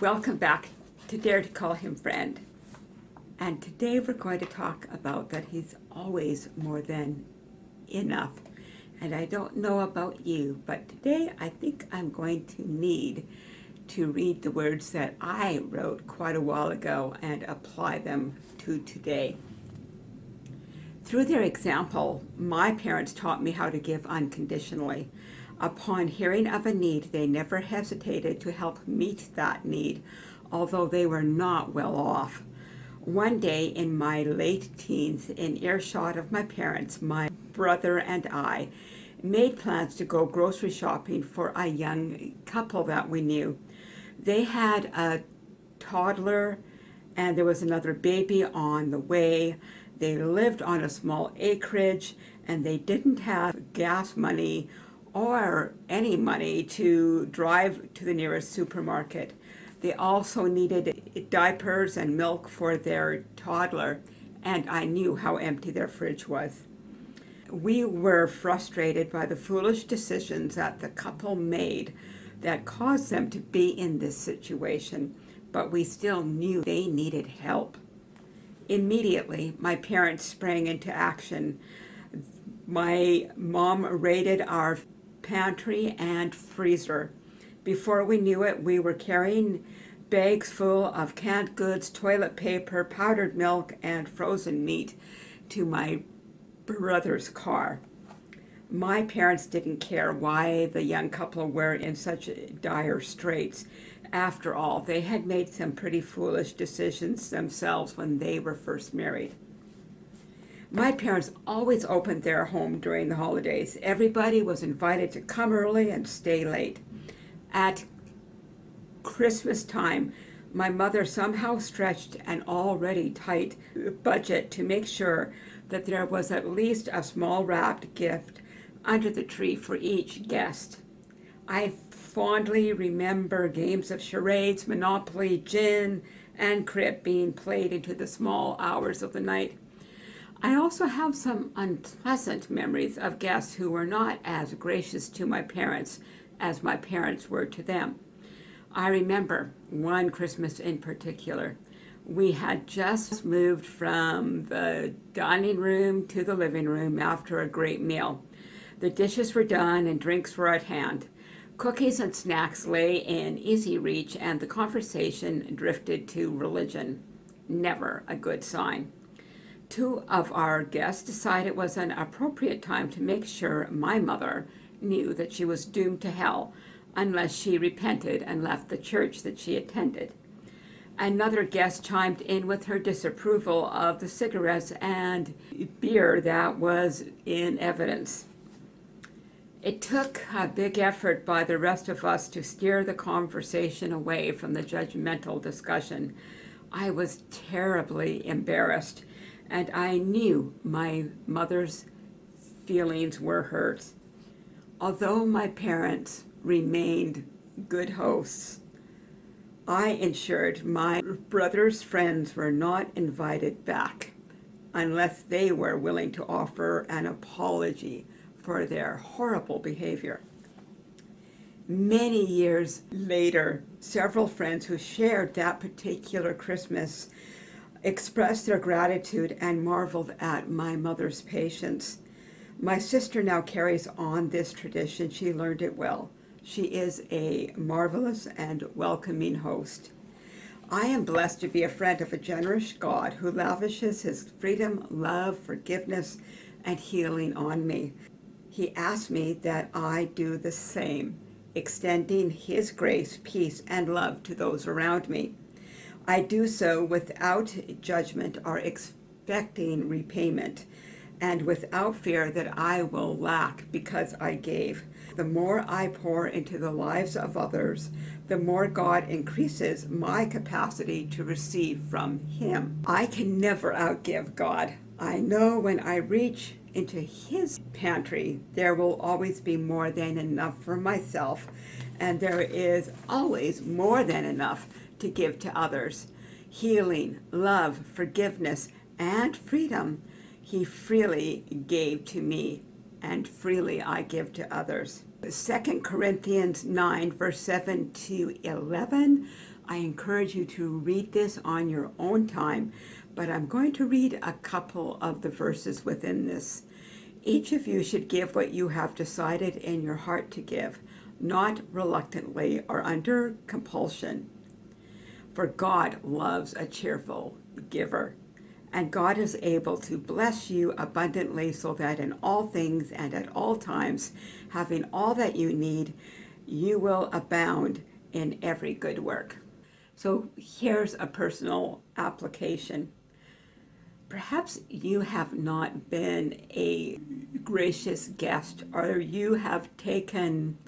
Welcome back to Dare to Call Him Friend. And today we're going to talk about that he's always more than enough. And I don't know about you, but today I think I'm going to need to read the words that I wrote quite a while ago and apply them to today. Through their example, my parents taught me how to give unconditionally. Upon hearing of a need, they never hesitated to help meet that need, although they were not well off. One day in my late teens, in earshot of my parents, my brother and I made plans to go grocery shopping for a young couple that we knew. They had a toddler and there was another baby on the way. They lived on a small acreage and they didn't have gas money or any money to drive to the nearest supermarket. They also needed diapers and milk for their toddler, and I knew how empty their fridge was. We were frustrated by the foolish decisions that the couple made that caused them to be in this situation, but we still knew they needed help. Immediately, my parents sprang into action. My mom raided our pantry and freezer. Before we knew it, we were carrying bags full of canned goods, toilet paper, powdered milk, and frozen meat to my brother's car. My parents didn't care why the young couple were in such dire straits. After all, they had made some pretty foolish decisions themselves when they were first married. My parents always opened their home during the holidays. Everybody was invited to come early and stay late. At Christmas time, my mother somehow stretched an already tight budget to make sure that there was at least a small wrapped gift under the tree for each guest. I fondly remember games of charades, Monopoly, gin, and crib being played into the small hours of the night. I also have some unpleasant memories of guests who were not as gracious to my parents as my parents were to them. I remember one Christmas in particular. We had just moved from the dining room to the living room after a great meal. The dishes were done and drinks were at hand. Cookies and snacks lay in easy reach and the conversation drifted to religion. Never a good sign two of our guests decided it was an appropriate time to make sure my mother knew that she was doomed to hell unless she repented and left the church that she attended. Another guest chimed in with her disapproval of the cigarettes and beer that was in evidence. It took a big effort by the rest of us to steer the conversation away from the judgmental discussion. I was terribly embarrassed and I knew my mother's feelings were hurt. Although my parents remained good hosts, I ensured my brother's friends were not invited back unless they were willing to offer an apology for their horrible behavior. Many years later, several friends who shared that particular Christmas expressed their gratitude and marveled at my mother's patience. My sister now carries on this tradition. She learned it well. She is a marvelous and welcoming host. I am blessed to be a friend of a generous God who lavishes his freedom, love, forgiveness, and healing on me. He asks me that I do the same, extending his grace, peace, and love to those around me. I do so without judgment or expecting repayment, and without fear that I will lack because I gave. The more I pour into the lives of others, the more God increases my capacity to receive from Him. I can never outgive God. I know when I reach into His pantry, there will always be more than enough for myself, and there is always more than enough to give to others. Healing, love, forgiveness, and freedom he freely gave to me, and freely I give to others. 2 Corinthians 9, verse 7 to 11. I encourage you to read this on your own time, but I'm going to read a couple of the verses within this. Each of you should give what you have decided in your heart to give, not reluctantly or under compulsion. For God loves a cheerful giver. And God is able to bless you abundantly so that in all things and at all times, having all that you need, you will abound in every good work. So here's a personal application. Perhaps you have not been a gracious guest or you have taken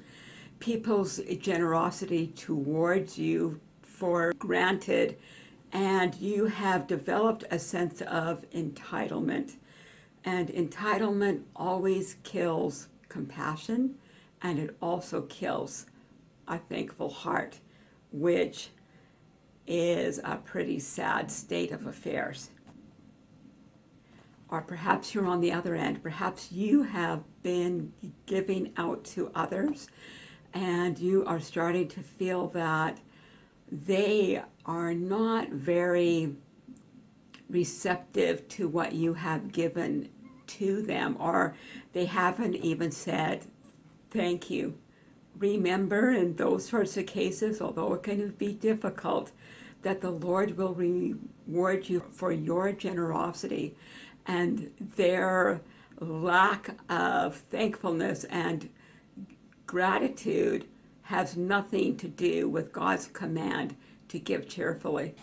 people's generosity towards you for granted and you have developed a sense of entitlement. And entitlement always kills compassion and it also kills a thankful heart, which is a pretty sad state of affairs. Or perhaps you're on the other end. Perhaps you have been giving out to others and you are starting to feel that they are not very receptive to what you have given to them or they haven't even said thank you. Remember in those sorts of cases, although it can be difficult, that the Lord will reward you for your generosity and their lack of thankfulness and gratitude has nothing to do with God's command to give cheerfully.